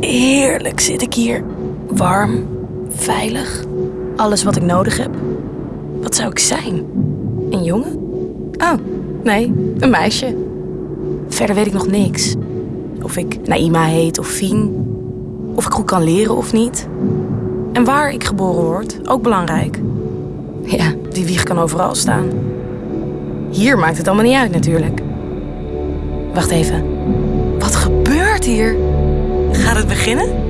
Heerlijk zit ik hier. Warm, veilig, alles wat ik nodig heb. Wat zou ik zijn? Een jongen? Oh, nee, een meisje. Verder weet ik nog niks. Of ik Naima heet of Fien. Of ik goed kan leren of niet. En waar ik geboren word, ook belangrijk. Ja, die wieg kan overal staan. Hier maakt het allemaal niet uit natuurlijk. Wacht even. Gaat het beginnen?